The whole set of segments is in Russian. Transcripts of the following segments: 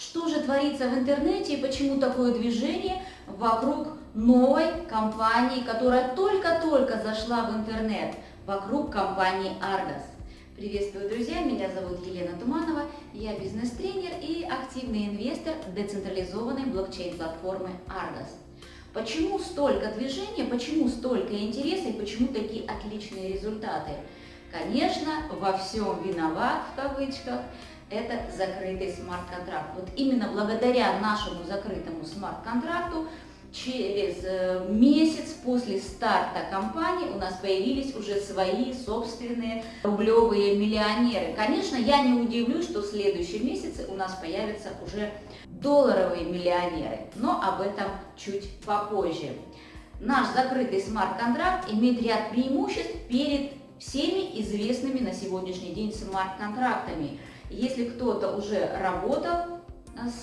Что же творится в интернете и почему такое движение вокруг новой компании, которая только-только зашла в интернет, вокруг компании Argos? Приветствую, друзья! Меня зовут Елена Туманова, я бизнес-тренер и активный инвестор децентрализованной блокчейн-платформы Argos. Почему столько движения, почему столько интереса и почему такие отличные результаты? Конечно, во всем виноват, в кавычках, это закрытый смарт-контракт. Вот именно благодаря нашему закрытому смарт-контракту через э, месяц после старта компании у нас появились уже свои собственные рублевые миллионеры. Конечно, я не удивлюсь, что в следующем месяце у нас появятся уже долларовые миллионеры, но об этом чуть попозже. Наш закрытый смарт-контракт имеет ряд преимуществ перед всеми известными на сегодняшний день смарт-контрактами. Если кто-то уже работал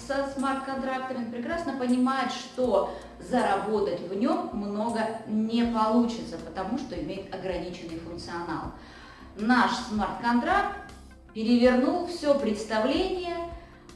со смарт-контрактами, прекрасно понимает, что заработать в нем много не получится, потому что имеет ограниченный функционал. Наш смарт-контракт перевернул все представление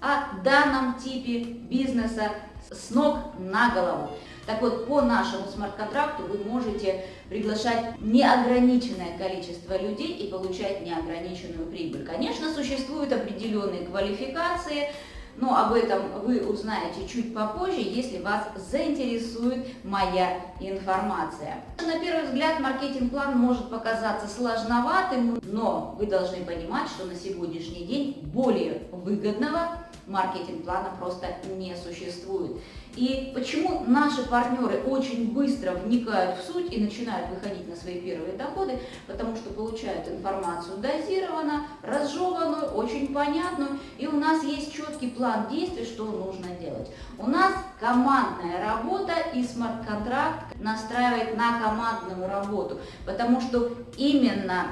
о данном типе бизнеса с ног на голову. Так вот, по нашему смарт-контракту вы можете приглашать неограниченное количество людей и получать неограниченную прибыль. Конечно, существуют определенные квалификации, но об этом вы узнаете чуть попозже, если вас заинтересует моя информация. На первый взгляд маркетинг-план может показаться сложноватым, но вы должны понимать, что на сегодняшний день более выгодного маркетинг-плана просто не существует. И почему наши партнеры очень быстро вникают в суть и начинают выходить на свои первые доходы? Потому что получают информацию дозированно, разжеванную, очень понятную, и у нас есть четкий план действий, что нужно делать. У нас командная работа и смарт-контракт настраивает на командную работу, потому что именно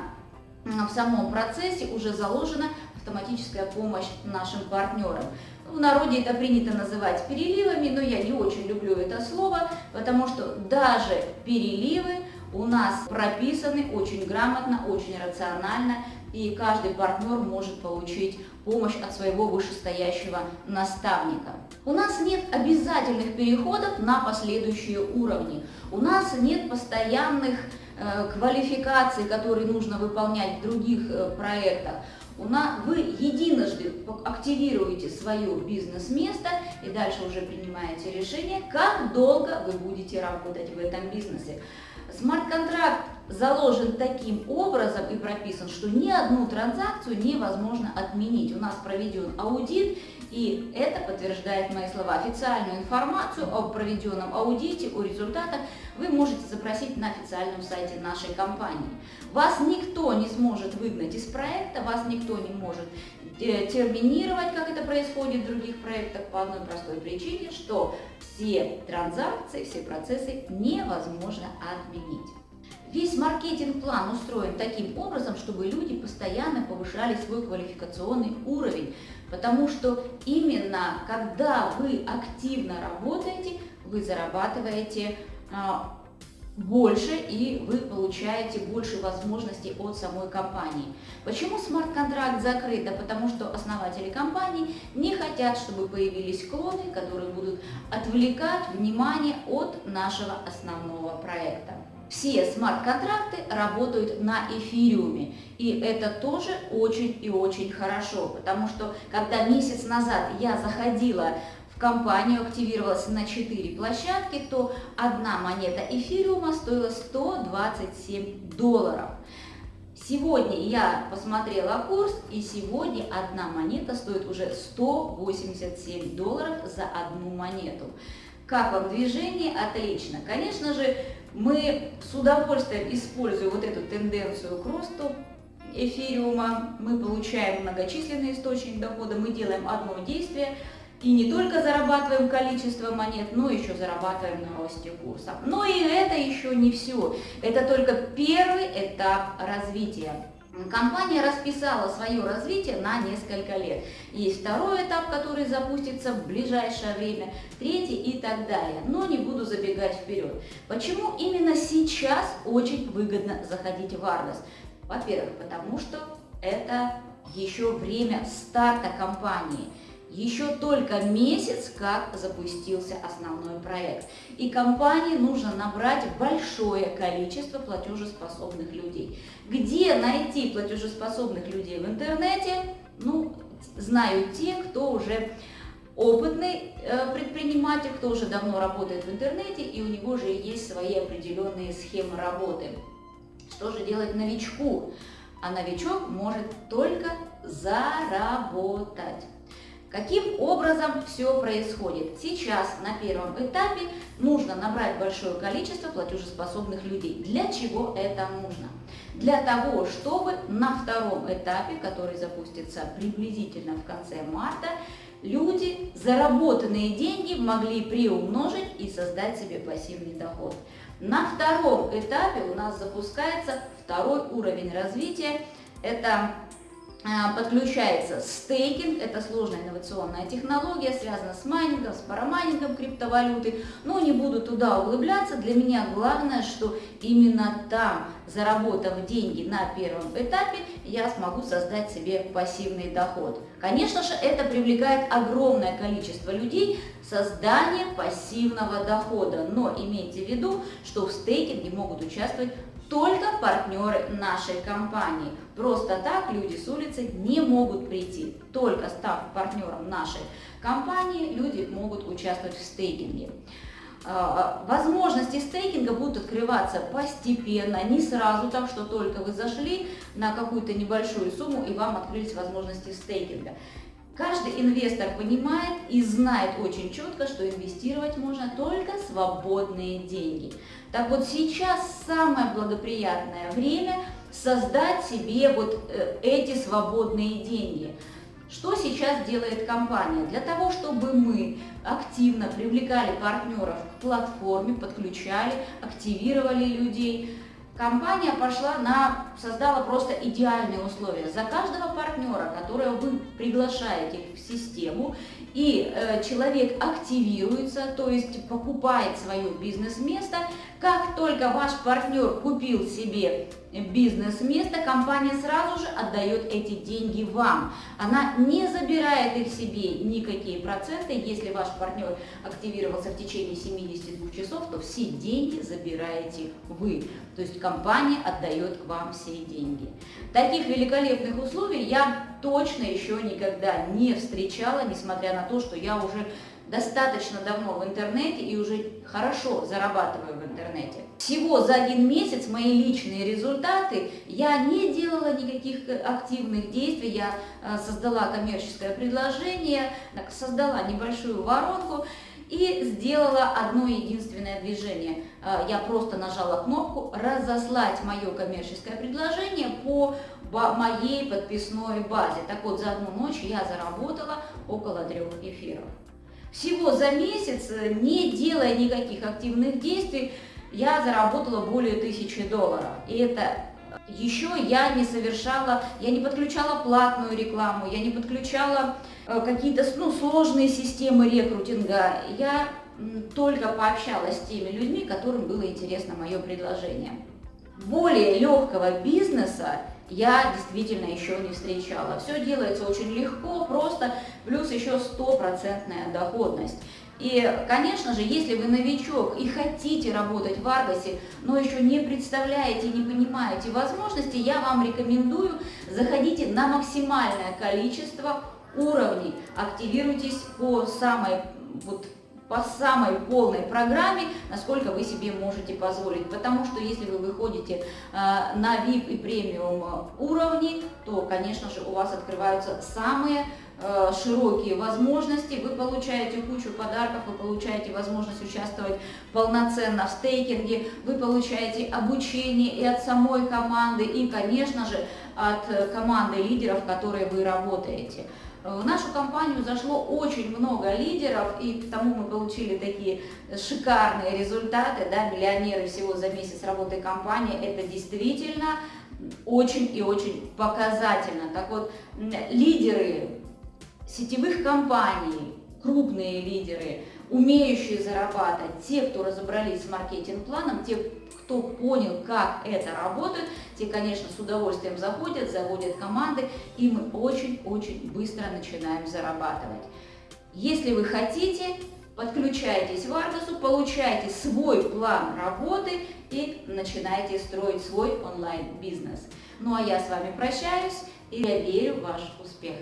в самом процессе уже заложена автоматическая помощь нашим партнерам. В народе это принято называть переливами, но я не очень люблю это слово, потому что даже переливы у нас прописаны очень грамотно, очень рационально, и каждый партнер может получить помощь от своего вышестоящего наставника. У нас нет обязательных переходов на последующие уровни. У нас нет постоянных э, квалификаций, которые нужно выполнять в других э, проектах вы единожды активируете свое бизнес-место и дальше уже принимаете решение, как долго вы будете работать в этом бизнесе. Смарт-контракт заложен таким образом и прописан, что ни одну транзакцию невозможно отменить. У нас проведен аудит, и это подтверждает мои слова. Официальную информацию о проведенном аудите, о результатах вы можете запросить на официальном сайте нашей компании. Вас никто не сможет выгнать из проекта, вас никто не может э, терминировать, как это происходит в других проектах, по одной простой причине, что все транзакции, все процессы невозможно отменить. Весь маркетинг-план устроен таким образом, чтобы люди постоянно повышали свой квалификационный уровень, потому что именно когда вы активно работаете, вы зарабатываете а, больше и вы получаете больше возможностей от самой компании. Почему смарт-контракт закрыт? Да потому что основатели компании не хотят, чтобы появились клоны, которые будут отвлекать внимание от нашего основного проекта все смарт-контракты работают на эфириуме. И это тоже очень и очень хорошо, потому что когда месяц назад я заходила в компанию, активировалась на 4 площадки, то одна монета эфириума стоила 127 долларов. Сегодня я посмотрела курс, и сегодня одна монета стоит уже 187 долларов за одну монету. Как вам движение? Отлично. Конечно же, мы с удовольствием используем вот эту тенденцию к росту эфириума. Мы получаем многочисленный источник дохода, мы делаем одно действие, и не только зарабатываем количество монет, но еще зарабатываем на росте курса. Но и это еще не все. Это только первый этап развития. Компания расписала свое развитие на несколько лет. Есть второй этап, который запустится в ближайшее время, третий и так далее. Но не буду забегать вперед. Почему именно сейчас очень выгодно заходить в Argos? Во-первых, потому что это еще время старта компании. Еще только месяц, как запустился основной проект. И компании нужно набрать большое количество платежеспособных людей. Где найти платежеспособных людей в интернете? Ну, знают те, кто уже опытный э, предприниматель, кто уже давно работает в интернете, и у него же есть свои определенные схемы работы. Что же делать новичку? А новичок может только заработать. Каким образом все происходит? Сейчас на первом этапе нужно набрать большое количество платежеспособных людей. Для чего это нужно? Для того, чтобы на втором этапе, который запустится приблизительно в конце марта, люди заработанные деньги могли приумножить и создать себе пассивный доход. На втором этапе у нас запускается второй уровень развития. Это подключается стейкинг, это сложная инновационная технология, связана с майнингом, с парамайнингом криптовалюты, но не буду туда углубляться. Для меня главное, что именно там, заработав деньги на первом этапе, я смогу создать себе пассивный доход. Конечно же, это привлекает огромное количество людей, создание пассивного дохода, но имейте в виду, что в стейкинге могут участвовать только партнеры нашей компании. Просто так люди с улицы не могут прийти. Только став партнером нашей компании, люди могут участвовать в стейкинге. А, возможности стейкинга будут открываться постепенно, не сразу, так что только вы зашли на какую-то небольшую сумму и вам открылись возможности стейкинга. Каждый инвестор понимает и знает очень четко, что инвестировать можно только свободные деньги. Так вот сейчас самое благоприятное время создать себе вот э, эти свободные деньги. Что сейчас делает компания? Для того, чтобы мы активно привлекали партнеров к платформе, подключали, активировали людей, компания пошла на, создала просто идеальные условия. За каждого партнера, которого вы приглашаете в систему, и э, человек активируется, то есть покупает свое бизнес-место, как только ваш партнер купил себе бизнес-место, компания сразу же отдает эти деньги вам. Она не забирает их себе никакие проценты. Если ваш партнер активировался в течение 72 часов, то все деньги забираете вы. То есть компания отдает к вам все деньги. Таких великолепных условий я точно еще никогда не встречала, несмотря на то, что я уже достаточно давно в интернете и уже хорошо зарабатываю в интернете. Всего за один месяц мои личные результаты, я не делала никаких активных действий, я э, создала коммерческое предложение, создала небольшую воронку и сделала одно единственное движение. Э, я просто нажала кнопку «Разослать мое коммерческое предложение по моей подписной базе». Так вот, за одну ночь я заработала около трех эфиров. Всего за месяц, э, не делая никаких активных действий, я заработала более тысячи долларов. И это еще я не совершала, я не подключала платную рекламу, я не подключала э, какие-то ну, сложные системы рекрутинга. Я только пообщалась с теми людьми, которым было интересно мое предложение. Более легкого бизнеса я действительно еще не встречала. Все делается очень легко, просто, плюс еще стопроцентная доходность. И, конечно же, если вы новичок и хотите работать в Аргосе, но еще не представляете, не понимаете возможности, я вам рекомендую, заходите на максимальное количество уровней, активируйтесь по самой вот по самой полной программе, насколько вы себе можете позволить. Потому что если вы выходите э, на VIP и премиум уровни, то, конечно же, у вас открываются самые э, широкие возможности, вы получаете кучу подарков, вы получаете возможность участвовать полноценно в стейкинге, вы получаете обучение и от самой команды, и, конечно же, от команды лидеров, которые вы работаете. В нашу компанию зашло очень много лидеров, и к тому мы получили такие шикарные результаты, да, миллионеры всего за месяц работы компании, это действительно очень и очень показательно. Так вот, лидеры сетевых компаний, крупные лидеры, умеющие зарабатывать, те, кто разобрались с маркетинг-планом, те, кто понял, как это работает, те, конечно, с удовольствием заходят, заводят команды, и мы очень-очень быстро начинаем зарабатывать. Если вы хотите, подключайтесь в Аргосу, получайте свой план работы и начинайте строить свой онлайн-бизнес. Ну а я с вами прощаюсь, и я верю в ваш успех.